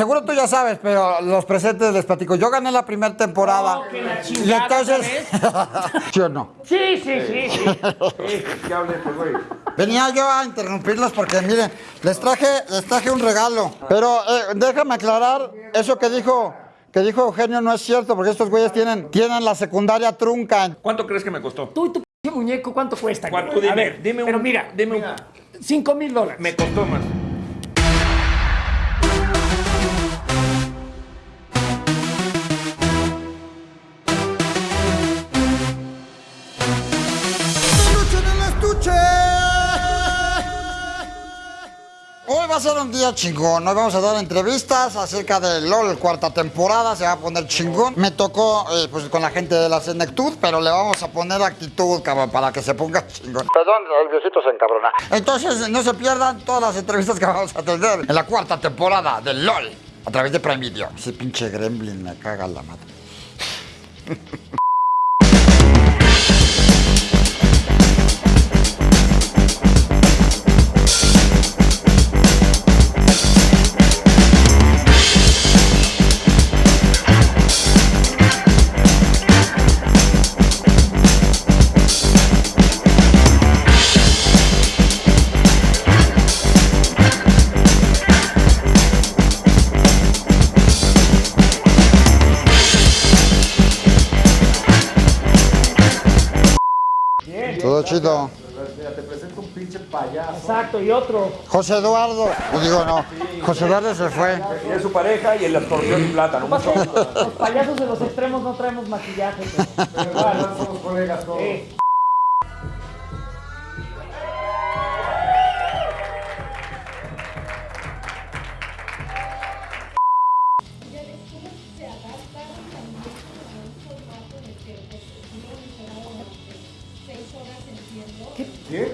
seguro tú ya sabes, pero los presentes les platico. Yo gané la primera temporada. Oh, que la y entonces. ¿Sí o no? Sí, sí, sí, sí. ¿Qué hables, güey? Venía yo a interrumpirlos porque, miren, les traje, les traje un regalo. Pero eh, déjame aclarar, eso que dijo, que dijo Eugenio no es cierto, porque estos güeyes tienen, tienen la secundaria trunca. ¿Cuánto crees que me costó? Tú y tu p muñeco, ¿cuánto cuesta? ¿Cuánto? A Dime, ver, dime un- Pero mira, dime un- cinco mil dólares. Me costó más. A ser un día chingón. Hoy vamos a dar entrevistas acerca de LOL, cuarta temporada. Se va a poner chingón. Me tocó eh, pues, con la gente de la Senectud, pero le vamos a poner actitud, cabrón, para que se ponga chingón. Perdón, el viejito se encabrona. Entonces, no se pierdan todas las entrevistas que vamos a tener en la cuarta temporada de LOL a través de Prime Video. Ese pinche gremlin me caga la madre. José Eduardo. Yo digo no. José Eduardo se fue. Y es su pareja y el escorpión y plátano. Pasó, Los payasos de los extremos no traemos maquillaje. pero igual, somos colegas todos. sí.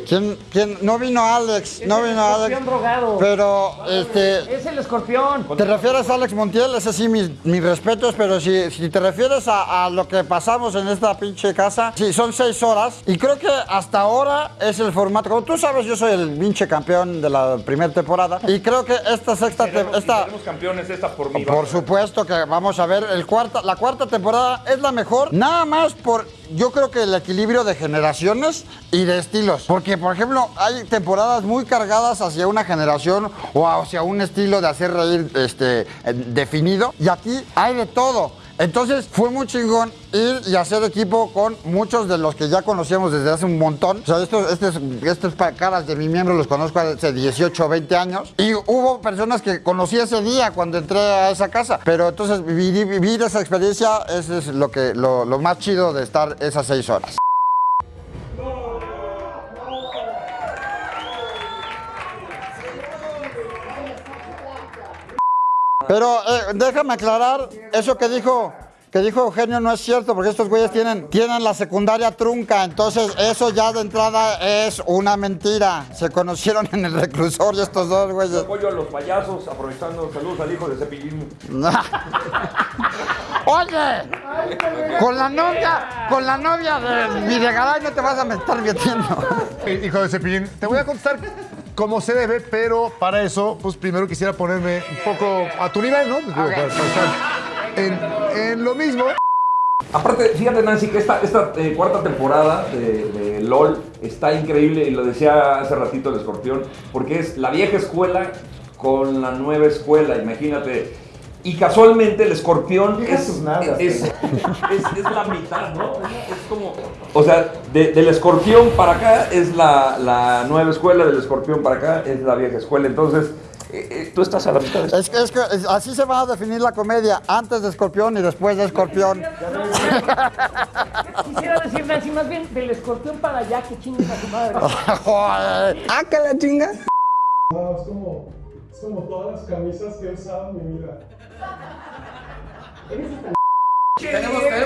¿Quién, quién? No vino Alex. Es No el vino Alex. drogado. Pero, este. Es el escorpión. ¿Te refieres a Alex Montiel? Ese sí, mis, mis respetos, pero si, si te refieres a, a lo que pasamos en esta pinche casa, sí, son seis horas y creo que hasta ahora es el formato. Como tú sabes, yo soy el pinche campeón de la primera temporada y creo que esta sexta... Seremos, esta, seremos campeones esta por mí. por supuesto que vamos a ver el cuarta, la cuarta temporada es la mejor, nada más por yo creo que el equilibrio de generaciones y de estilos, porque por ejemplo hay temporadas muy cargadas hacia una generación o hacia un estilo de hacer reír este eh, definido y aquí hay de todo. Entonces fue muy chingón ir y hacer equipo con muchos de los que ya conocíamos desde hace un montón. O sea, estos, estos, estos caras de mi miembro los conozco hace 18 o 20 años. Y hubo personas que conocí ese día cuando entré a esa casa. Pero entonces vivir, vivir esa experiencia eso es lo, que, lo, lo más chido de estar esas seis horas. Pero eh, déjame aclarar, eso que dijo, que dijo Eugenio no es cierto, porque estos güeyes tienen, tienen la secundaria trunca, entonces eso ya de entrada es una mentira. Se conocieron en el reclusorio estos dos güeyes. Apoyo a los payasos, aprovechando saludos al hijo de Cepillín. Oye, con la novia, con la novia de Videgaray no te vas a estar metiendo. Hijo de Cepillín, te voy a contestar como se debe, pero para eso, pues primero quisiera ponerme un poco a tu nivel, ¿no? Digo, para- para estar en, en lo mismo. Aparte, fíjate Nancy que esta, esta eh, cuarta temporada de, de LOL está increíble y lo decía hace ratito el escorpión, porque es la vieja escuela con la nueva escuela, imagínate. Y casualmente el escorpión es, nalgas, es, es- es la mitad, ¿no? Es como, o sea, de- del escorpión para acá es la, la nueva escuela, del escorpión para acá es la vieja escuela. Entonces, eh, eh, tú estás a la mitad de. Es que, es que es- así se va a definir la comedia, antes de Escorpión y después de Escorpión. Quisiera decir, Nancy, más bien del escorpión para allá que chingues a su madre. Joder. ¡Ah, que la chinga! No, es como, es como todas las camisas que he usado en mi vida.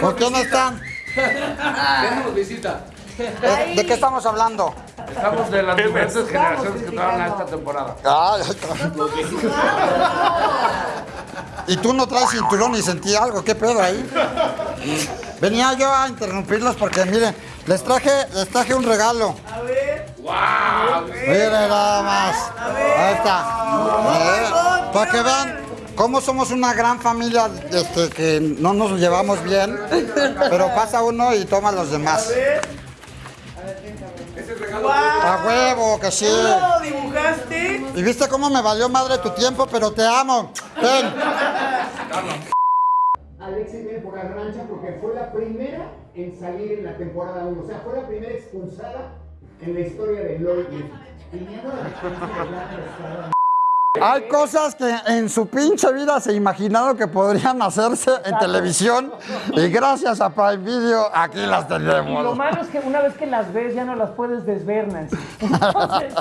¿Con quién están? Tenemos visita. ¿De, de qué estamos hablando? Estamos de las diferentes generaciones que entraron a esta temporada. Ay, y tú no traes cinturón y sentí algo, ¿qué pedo ahí? Venía yo a interrumpirlos porque miren, les traje, les traje un regalo. A ver. Miren nada más. Ahí está. Eh, para que vean, cómo somos una gran familia este, que no nos llevamos bien, pero pasa uno y toma a los demás. A huevo, que sí. ¿Lo dibujaste? Y viste cómo me valió madre tu tiempo, pero te amo. Ven. Alexis viene por la rancha porque fue la primera en salir en la temporada 1. O sea, fue la primera expulsada en la historia de LOL. Hay cosas que en su pinche vida se imaginaron que podrían hacerse en televisión y gracias a Prime Video aquí las Y lo tenemos. malo es que una vez que las ves ya no las puedes desver, Nancy. Entonces,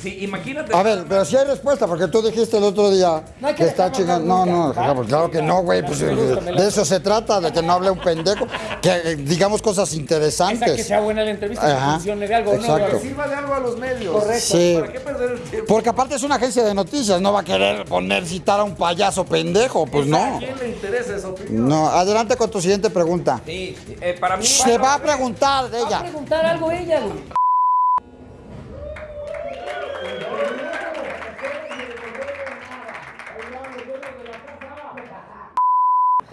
Sí, imagínate. A ver, pero si hay respuesta, porque tú dijiste el otro día No que que está chingando. No, no, claro, ¿va? claro que no, güey. Pues, de eso se trata, de que no hable un pendejo, que eh, digamos cosas esa que interesantes. sea buena la entrevista, que funcione de algo, exacto. ¿no? Sirva de algo a los medios. Correcto. Sí. ¿Para qué perder el tiempo? Porque aparte es una agencia de noticias, no va a querer poner citar a un payaso pendejo, pues ¿A no. quién le interesa esa opinión? No, adelante con tu siguiente pregunta. Sí, eh, para mí. Se va a preguntar de Va a ella. preguntar algo ella, güey.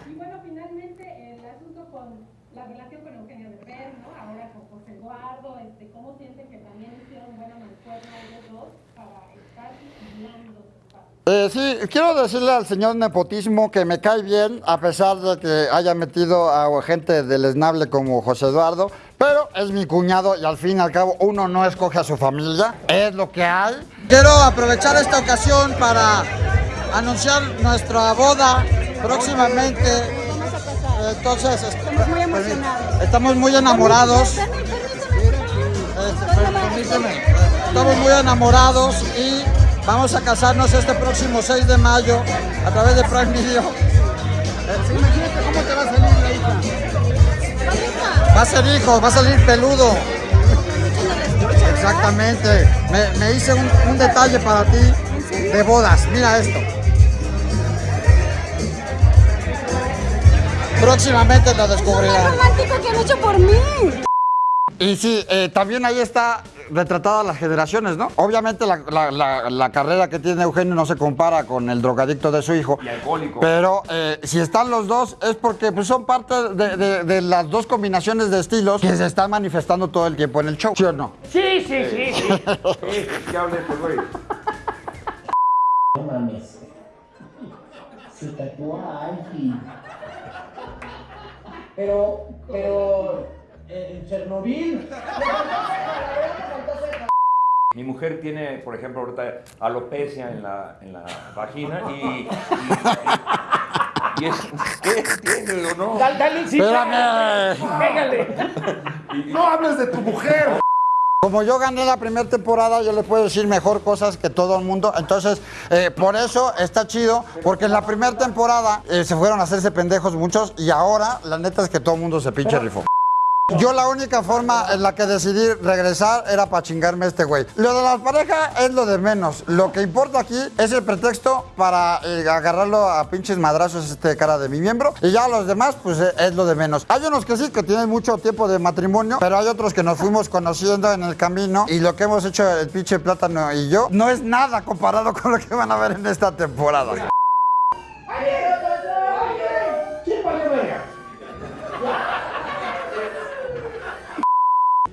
Y bueno, finalmente el asunto con la relación con Eugenio Derbez, ¿no? Ahora con José Eduardo, este, ¿cómo sienten que también hicieron buena mancuerna ellos dos para estar vigilando? Eh, sí, quiero decirle al señor Nepotismo que me cae bien, a pesar de que haya metido a gente deleznable como José Eduardo, pero es mi cuñado y al fin y al cabo uno no escoge a su familia, es lo que hay. Quiero aprovechar esta ocasión para anunciar nuestra boda próximamente. Entonces, estamos muy emocionados. Estamos muy enamorados. Permíteme. Estamos muy enamorados y vamos a casarnos este próximo 6 de mayo a través de Prime Video. Imagínate cómo te va a salir la hija. Va a ser hijo, va a salir peludo. Exactamente. Me, me hice un, un detalle para ti de bodas. Mira esto. Próximamente lo descubrirán. romántico que han hecho por mí! Y sí, eh, también ahí está retratada las generaciones, ¿no? Obviamente la, la- la- la carrera que tiene Eugenio no se compara con el drogadicto de su hijo. Y alcohólico. Pero eh, si están los dos es porque pues, son parte de, de- de las dos combinaciones de estilos que se están manifestando todo el tiempo en el show. ¿Sí o no? Sí, sí, sí, sí. Sí, que hable, pues, güey. No mames. Se tatuó a. Pero, pero, en Chernobyl. Mi mujer tiene, por ejemplo, ahorita alopecia en la, en la vagina y. y, y es. ¿Qué tiene o no? Dale, dale, sí. Pégale. No hables de tu mujer. Como yo gané la primera temporada, yo le puedo decir mejor cosas que todo el mundo. Entonces, eh, por eso está chido, porque en la primera temporada eh, se fueron a hacerse pendejos muchos y ahora la neta es que todo el mundo se pinche rifó. Yo la única forma en la que decidí regresar era para chingarme a este güey. Lo de la pareja es lo de menos. Lo que importa aquí es el pretexto para eh, agarrarlo a pinches madrazos este cara de mi miembro. Y ya los demás, pues eh, es lo de menos. Hay unos que sí, que tienen mucho tiempo de matrimonio, pero hay otros que nos fuimos conociendo en el camino. Y lo que hemos hecho el pinche plátano y yo no es nada comparado con lo que van a ver en esta temporada.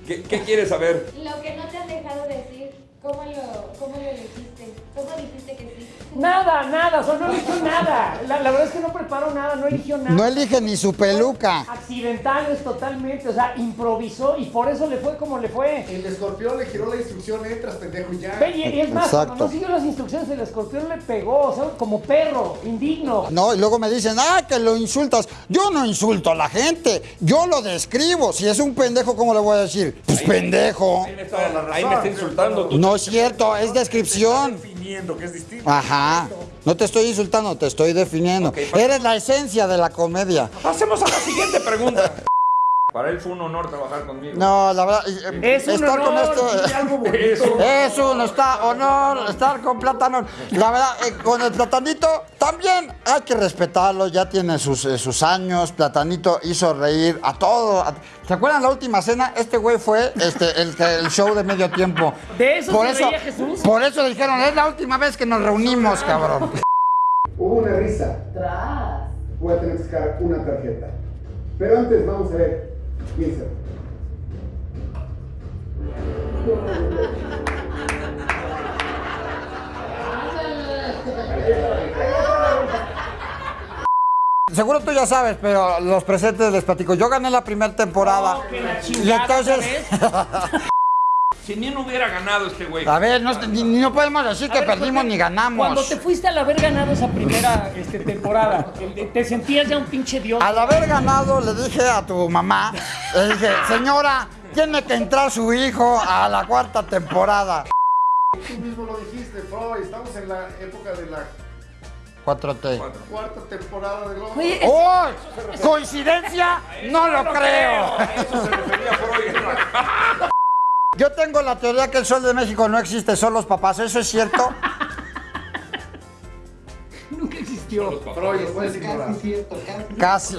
¿Qué, quieres saber? Nada, nada, o sea, no eligió nada. La, la verdad es que no preparó nada, no eligió nada. No elige ni su peluca. Accidentales totalmente, o sea, improvisó y por eso le fue como le fue. El escorpión le giró la instrucción, entras, pendejo, y ya. Ve, Y, y es más, Exacto. cuando no siguió las instrucciones, el escorpión le pegó, o sea, como perro, indigno. No, y luego me dicen, ah, que lo insultas. Yo no insulto a la gente, yo lo describo. Si es un pendejo, ¿cómo le voy a decir? Pues pendejo. Ahí me está, ahí me está insultando. tú. No es cierto, es descripción. Definiendo, que es distinto. Ajá. No te estoy insultando, te estoy definiendo. Eres la esencia de la comedia. Pasemos a la siguiente pregunta. Para él fue un honor trabajar conmigo. No, la verdad, Es un estar con honor, algo bonito. Es un- Es un está honor estar con Plátano. La verdad, eh, con el Platanito también hay que respetarlo, ya tiene sus, eh, sus años. Platanito hizo reír a todo. ¿Se acuerdan la última cena? Este güey fue este, el, show de medio tiempo. ¿De eso se reía Jesús? Por eso le dijeron, es la última vez que nos reunimos, cabrón. Hubo una risa. Voy a tener que sacar una tarjeta. Pero antes vamos a ver. Piensa. Seguro tú ya sabes, pero los presentes les platico. Yo gané la primera temporada. Oh, que la y entonces... Si ni no hubiera ganado este güey. A ver, no, ni, ni no podemos decir A que ver, perdimos ni ganamos. Cuando te fuiste al haber ganado esa primera este, temporada, ¿te- ¿te sentías ya un pinche dios? Al haber ganado, le dije a tu mamá, le dije, señora, tiene que entrar su hijo a la cuarta temporada. Tú mismo lo dijiste, Freud, estamos en la época de la 4T. cuarta temporada de Globo. ¡Oh! ¿Coincidencia? No lo creo. A eso se refería Freud. Yo tengo la teoría que el sol de México no existe, son los papás. ¿Eso es cierto? nunca existió. Freud, lo puedes ignorar. Casi.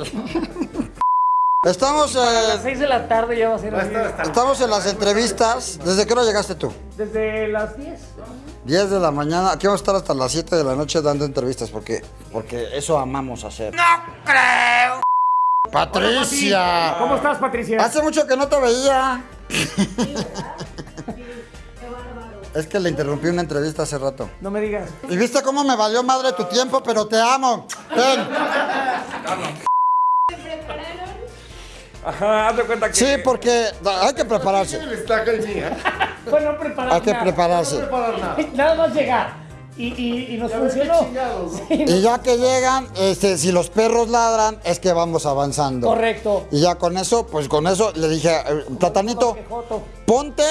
Estamos, A las eh, 6 de la tarde ya va a ser estamos en las entrevistas. ¿Desde qué hora llegaste tú? Desde las 10. 10 de la mañana. Aquí vamos a estar hasta las 7 de la noche dando entrevistas porque, porque eso amamos hacer. ¡No creo! Patricia. ¿Cómo estás, Patricia? Hace mucho que no te veía. Es que le interrumpí una entrevista hace rato. No me digas. ¿Y viste cómo me valió madre tu tiempo? Pero te amo. Ven. ¿Se prepararon? Ajá, haz de cuenta que. Sí, porque hay que prepararse. Bueno, preparar Hay que prepararse. preparar nada. Nada más llegar. Y, y, y nos Ya funcionó. chingados, ¿no? Sí, Y ya que llegan, este, si los perros ladran, es que vamos avanzando. Correcto. Y ya con eso, pues con eso le dije, eh, Platanito, ponte.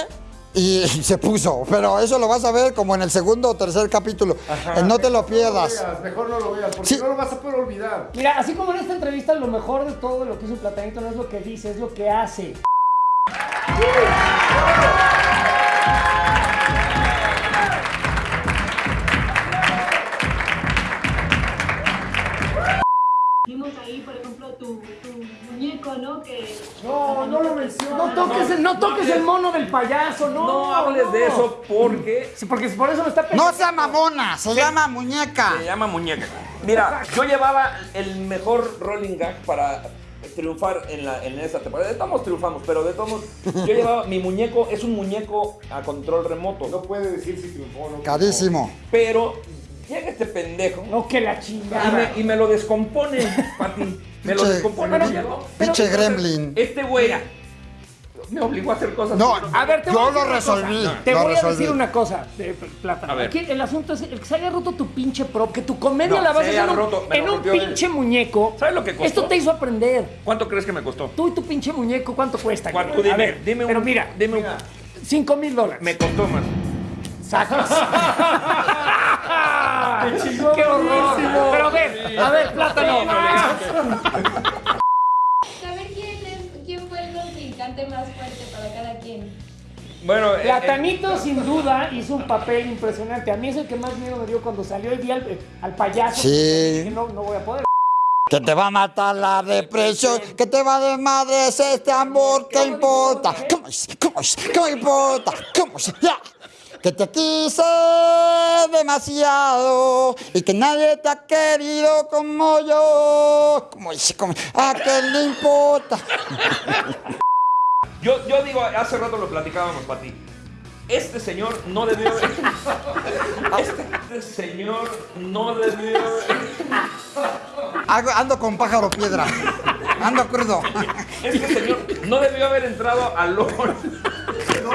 Y se puso, pero eso lo vas a ver como en el segundo o tercer capítulo. Eh, no te lo pierdas. veas, mejor no lo veas, porque Sí. no lo vas a poder olvidar. Mira, así como en esta entrevista, lo mejor de todo lo que hizo Platanito no es lo que dice, es lo que hace. Que No, no lo menciones. No toques, el, no toques el mono del payaso, no. No hables de eso porque Sí, porque por eso me está pensando. No sea mamona, se llama muñeca. se llama muñeca. Mira, yo llevaba el mejor rolling gag para triunfar en, la, en esa temporada. De todos modos triunfamos, pero de todos modos, yo llevaba mi muñeco, es un muñeco a control remoto. No puede decir si triunfó o no. Carísimo. Pero llega este pendejo No, que la y chingada. me, y me lo descompone, Pati. Me lo descompone. Pinche gremlin. Este güey me obligó a hacer cosas. No, A ver, te voy yo a decir lo una resolví. cosa. Te lo voy a resolví. decir una cosa, de Plata. A ver. Aquí el asunto es el que se haya roto tu pinche prop, que tu comedia No, la vas a hacer en un, roto, en pinche muñeco. ¿Sabes lo que costó? Esto te hizo aprender. ¿Cuánto crees que me costó? Tú y tu pinche muñeco, ¿cuánto cuesta? ¿Cuánto? A Dime, ver, dime un- Pero mira, dime un- 5 mil dólares. Me costó más. sacas. ¡Qué horror! Pero a ver, a ver, plátano. saber quién, es, quién fue el contrincante más fuerte para cada quien. Bueno, eh, eh, Platanito sin duda hizo un papel impresionante. A mí es el que más miedo me dio cuando salió y vi al, al payaso. Sí. Dije, no, no voy a poder. Que te va a matar la depresión, que te va de madre es este amor, ¿qué importa? ¿Cómo es? ¿Cómo es? ¿Cómo importa? ¿Cómo es? Ya. Que te quise demasiado y que nadie te ha querido como yo. ¿Cómo es? ¿Cómo es? ¿A qué le importa? yo, yo digo, hace rato lo platicábamos, Pati. Este señor no debió haber. Este señor no debió haber. Ando con pájaro piedra. Ando crudo. Este señor no debió haber entrado a LOL. Pero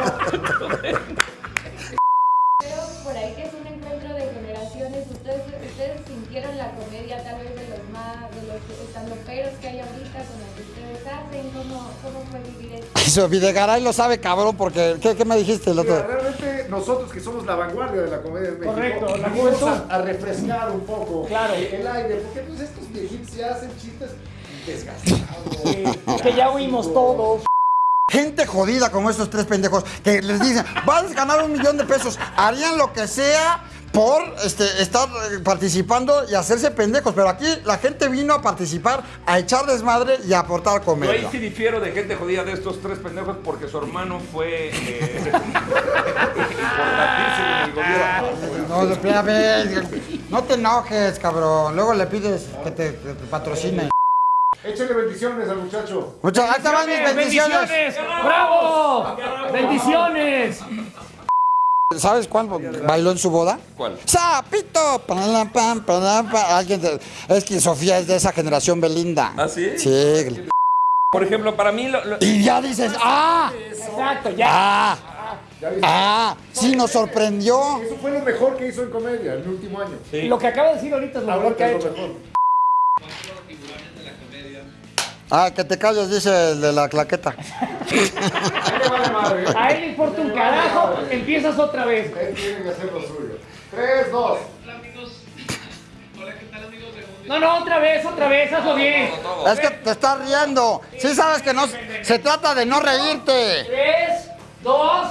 sintieron la comedia tal vez de los más, de los estandoperos que hay ahorita con lo que ustedes hacen, ¿cómo, cómo fue vivir esto? Eso, Videgaray lo sabe, cabrón, porque... ¿Qué, qué me dijiste el Mira, otro? realmente nosotros que somos la vanguardia de la comedia en México, Correcto, la juventud. a, a refrescar un poco Claro. el aire, porque pues estos viejitos ya hacen chistes que ya oímos todos. Gente jodida como estos tres pendejos que les dicen, vas a ganar un millón de pesos, harían lo que sea por este, estar eh, participando y hacerse pendejos. Pero aquí la gente vino a participar, a echar desmadre y a aportar Yo ahí comedia. sí difiero de gente jodida de estos tres pendejos porque su hermano fue eh, importantísimo en el gobierno. No, espérame, no te enojes, cabrón. Luego le pides que te, que te patrocine. Échale bendiciones al muchacho. Muchas ahí te van mis bendiciones. ¡Bendiciones! ¡Bravo! ¡Bendiciones! ¿Sabes cuál bailó en su boda? ¿Cuál? ¡Sapito! Alguien de- es que Sofía es de esa generación Belinda. ¿Ah, sí? Sí. Por ejemplo, para mí lo- lo- Y ya dices, ¡ah! Exacto, ya. ¡Ah! ¡Ah! Sí, nos sorprendió. Eso fue lo mejor que hizo en comedia el último año. Lo que acaba de decir ahorita es lo mejor que ha hecho. mejor. Ah, que te calles, dice el de la claqueta. A él le importa un carajo, empiezas otra vez. Él tiene que hacer lo suyo. Tres, dos. No, no, otra vez, otra vez, hazlo bien. Es que te estás riendo. Sí sabes que no se trata de no reírte. Tres, dos.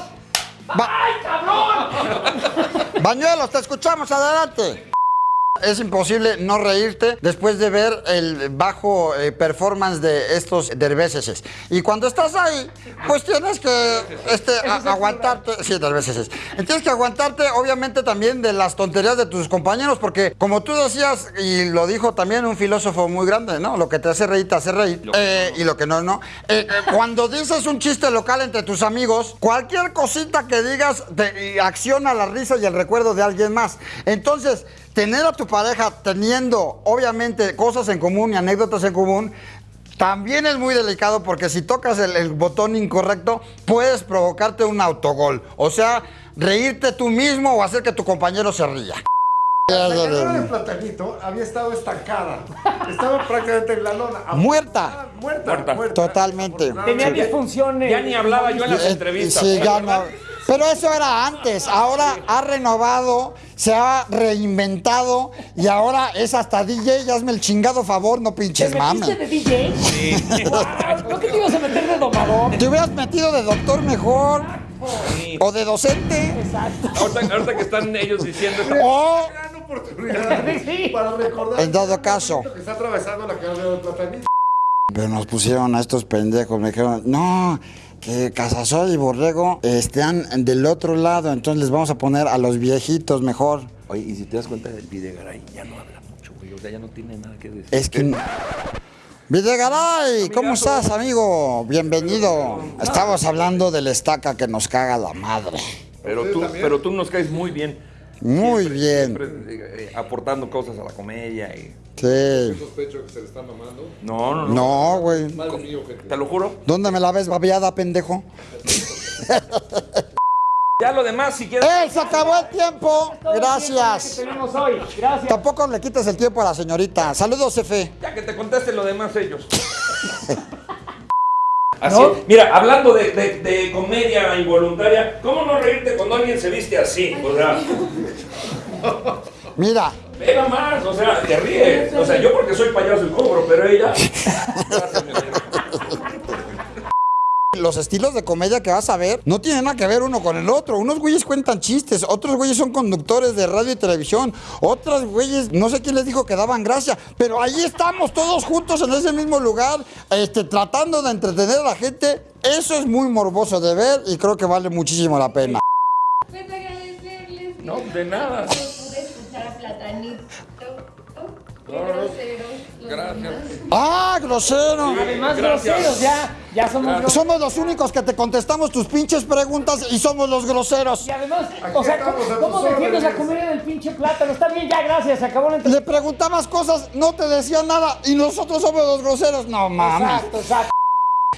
¡Ay, cabrón! Bañuelos, te escuchamos, adelante. Es imposible no reírte después de ver el bajo eh, performance de estos derbeces. Y cuando estás ahí, pues tienes que este, a- aguantarte. Sí, derbeces. Tienes que aguantarte, obviamente, también de las tonterías de tus compañeros, porque como tú decías, y lo dijo también un filósofo muy grande, ¿no? Lo que te hace reír, te hace reír. Eh, y lo que no, no. Eh, eh, cuando dices un chiste local entre tus amigos, cualquier cosita que digas te acciona la risa y el recuerdo de alguien más. Entonces, tener a tu pareja teniendo, obviamente, cosas en común y anécdotas en común, también es muy delicado porque si tocas el, el botón incorrecto, puedes provocarte un autogol. O sea, reírte tú mismo o hacer que tu compañero se ría. La carrera de Platanito había estado estancada. Estaba prácticamente en la lona. Muerta. Muerta. Muerta. muerta. Totalmente. Tenía disfunciones. ya ni hablaba yo en las Eh, entrevistas. sí, ya no. Pero eso era antes. Ahora ha renovado, se ha reinventado y ahora es hasta DJ. Ya hazme el chingado favor, no ¿Te pinches metiste mames. de DJ? Sí. ¿No que te ibas a meter de domador? Te hubieras metido de doctor mejor. O de docente. Exacto. Ahorita, ahorita que están ellos diciendo O, Gran oportunidad Sí. para recordar en dado caso. que está atravesando la carrera de Platanito. Pero nos pusieron a estos pendejos. Me dijeron, no, que Casasol y Borrego están del otro lado. Entonces les vamos a poner a los viejitos mejor. Oye, y si te das cuenta, el Videgaray ya no habla mucho, güey. O sea, ya no tiene nada que decir. Es que... Videgaray, ¿cómo estás, amigo? Bienvenido. Estamos hablando del estaca que nos caga la madre. Pero tú, pero tú nos caes muy bien. Muy bien. Siempre eh, aportando cosas a la comedia y... Sí. Sospecho que se le está mamando. No, no, no. No, güey. Madre mío, gente. Te lo juro. ¿Dónde me la ves babeada, pendejo? Ya lo demás, si quieres... ¡Eh, se acabó el tiempo! Todo el tiempo Gracias. que tenemos hoy. Gracias. Tampoco le quites el tiempo a la señorita. Saludos, Efe. Ya que te contesten lo demás ellos. Así, ¿No? mira, hablando de, de- de comedia involuntaria, ¿cómo no reírte cuando alguien se viste así? O sea, Mira, ve más, o sea, te ríes. O sea, yo porque soy payaso y cobro, pero ella... Los estilos de comedia que vas a ver no tienen nada que ver uno con el otro. Unos güeyes cuentan chistes, otros güeyes son conductores de radio y televisión, otros güeyes, no sé quién les dijo que daban gracia, pero ahí estamos todos juntos en ese mismo lugar, este, tratando de entretener a la gente. Eso es muy morboso de ver y creo que vale muchísimo la pena. Pues No, de nada. Qué los Gracias. ¡Ah, grosero! Además, Gracias. groseros, ya. Ya somos groseros. Somos los únicos que te contestamos tus pinches preguntas y somos los groseros. Y además, o sea, ¿cómo, defiendes la comedia del pinche plátano? Está bien, ya, gracias. Se acabó la entrevista. Le preguntabas cosas, no te decían nada y nosotros somos los groseros. No mames. Exacto, exacto.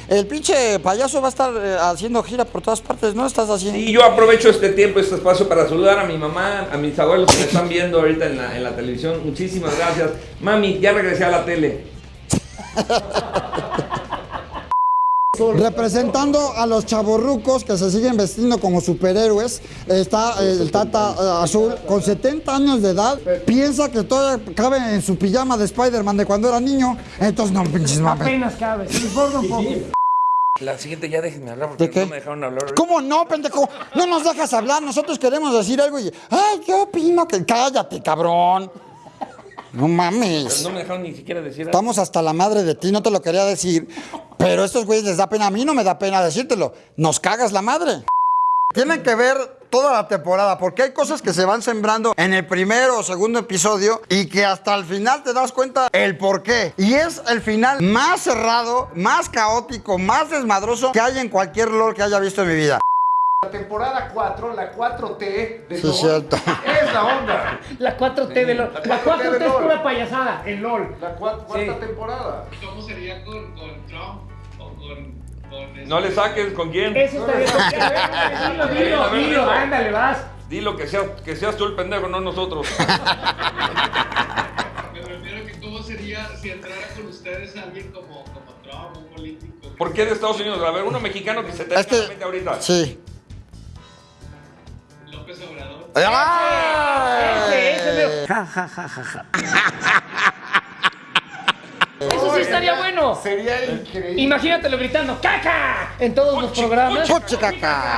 El pinche payaso va a estar eh, haciendo gira por todas partes, ¿no? Estás haciendo. Y yo aprovecho este tiempo, este espacio para saludar a mi mamá, a mis abuelos que me están viendo ahorita en la, en la televisión. Muchísimas gracias. Mami, ya regresé a la tele. Representando a los chavorrucos que se siguen vestiendo como superhéroes, está eh, el Tata eh, Azul con 70 años de edad. Piensa que todavía cabe en su pijama de Spider-Man de cuando era niño. Entonces, no, pinches mames. Apenas cabe. Se un poco. La siguiente ya déjenme hablar porque ¿De qué? no me dejaron hablar. ¿Cómo no, pendejo? No nos dejas hablar. Nosotros queremos decir algo y. ¡Ay, yo opino que. Cállate, cabrón! No mames. No me dejaron ni siquiera decir algo. Estamos hasta la madre de ti, no te lo quería decir. Pero a estos güeyes les da pena. A mí no me da pena decírtelo. Nos cagas la madre. Tienen que ver toda la temporada, porque hay cosas que se van sembrando en el primero o segundo episodio y que hasta el final te das cuenta el por qué. Y es el final más cerrado, más caótico, más desmadroso que hay en cualquier LOL que haya visto en mi vida. La temporada 4, la 4T de Sí, LOL, cierto. es la onda. La 4T de LOL. la La 4T 4T de es pura payasada. El LOL. La cua- cuarta Sí. temporada. ¿Cómo sería con, con Trump o con... No le saques con quién. Eso está bien. A Dilo, dilo, A. Ándale, vas. Dilo que seas, que seas tú el pendejo, no nosotros. Me refiero que cómo sería si entrara con ustedes alguien como, como Trump, un político. ¿Por qué de Estados Unidos? A ver, uno mexicano que se te Es que- venga a la mente ahorita. Sí. López Obrador. Ese, ese, ¡Ay! veo. Ja, ja, ja, ja, ja. Estaría bueno. Sería increíble. Imagínatelo gritando ¡Caca! en todos los programas. ¡Puche caca!